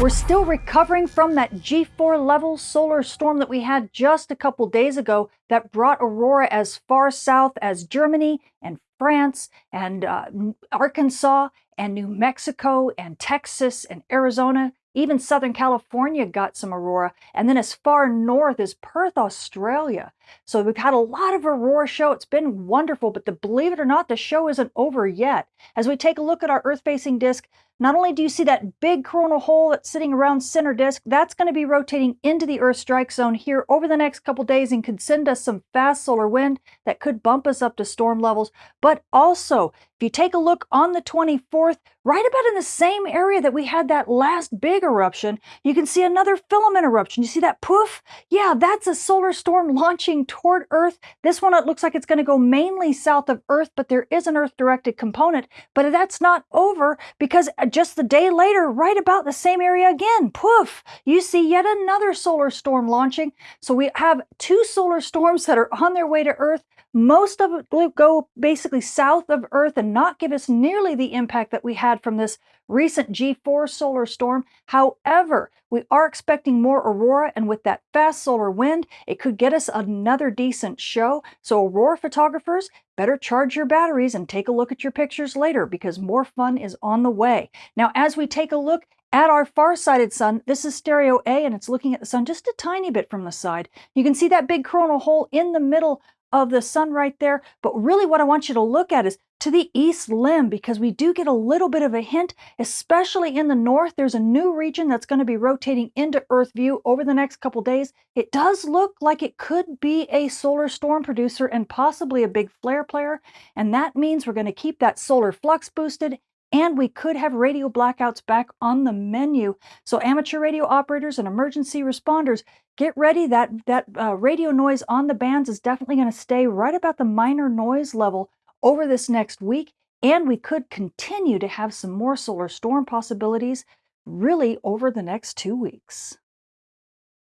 We're still recovering from that G4 level solar storm that we had just a couple days ago that brought aurora as far south as Germany and France and uh, Arkansas and New Mexico and Texas and Arizona. Even Southern California got some aurora, and then as far north as Perth, Australia. So we've had a lot of aurora show. It's been wonderful, but the, believe it or not, the show isn't over yet. As we take a look at our Earth-facing disk, not only do you see that big coronal hole that's sitting around center disk, that's going to be rotating into the Earth strike zone here over the next couple days and could send us some fast solar wind that could bump us up to storm levels. But also, if you take a look on the 24th, right about in the same area that we had that last big eruption, you can see another filament eruption. You see that poof? Yeah, that's a solar storm launching toward Earth. This one, it looks like it's going to go mainly south of Earth, but there is an Earth-directed component. But that's not over because uh, just the day later, right about the same area again, poof, you see yet another solar storm launching. So we have two solar storms that are on their way to Earth. Most of it will go basically south of Earth and not give us nearly the impact that we had from this recent G4 solar storm. However, we are expecting more aurora, and with that fast solar wind, it could get us another decent show. So aurora photographers, better charge your batteries and take a look at your pictures later because more fun is on the way. Now, as we take a look at our far-sighted sun, this is stereo A and it's looking at the sun just a tiny bit from the side. You can see that big coronal hole in the middle of the sun right there. But really what I want you to look at is to the east limb because we do get a little bit of a hint, especially in the north. There's a new region that's going to be rotating into Earth view over the next couple days. It does look like it could be a solar storm producer and possibly a big flare player. And that means we're going to keep that solar flux boosted and we could have radio blackouts back on the menu. So amateur radio operators and emergency responders, get ready. That, that uh, radio noise on the bands is definitely going to stay right about the minor noise level over this next week. And we could continue to have some more solar storm possibilities really over the next two weeks.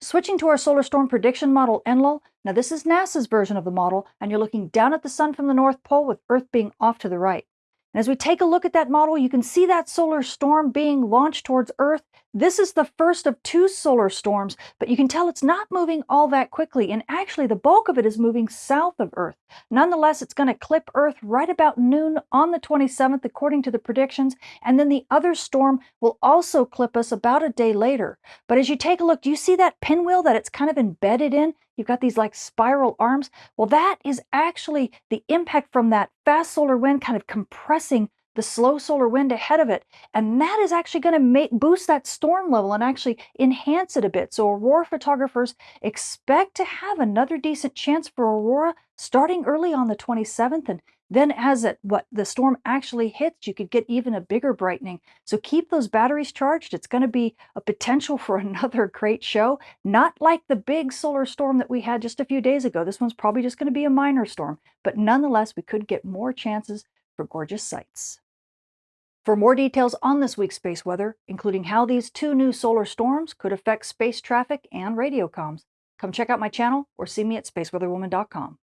Switching to our solar storm prediction model ENLIL, now this is NASA's version of the model, and you're looking down at the sun from the North Pole with Earth being off to the right. And as we take a look at that model, you can see that solar storm being launched towards Earth. This is the first of two solar storms, but you can tell it's not moving all that quickly, and actually the bulk of it is moving south of Earth. Nonetheless, it's going to clip Earth right about noon on the 27th, according to the predictions, and then the other storm will also clip us about a day later. But as you take a look, do you see that pinwheel that it's kind of embedded in? You've got these like spiral arms. Well, that is actually the impact from that fast solar wind kind of compressing the slow solar wind ahead of it. And that is actually going to boost that storm level and actually enhance it a bit. So aurora photographers expect to have another decent chance for aurora starting early on the 27th and then as it what the storm actually hits, you could get even a bigger brightening. So keep those batteries charged. It's going to be a potential for another great show. Not like the big solar storm that we had just a few days ago. This one's probably just going to be a minor storm, but nonetheless, we could get more chances for gorgeous sights. For more details on this week's space weather, including how these two new solar storms could affect space traffic and radio comms, come check out my channel or see me at spaceweatherwoman.com.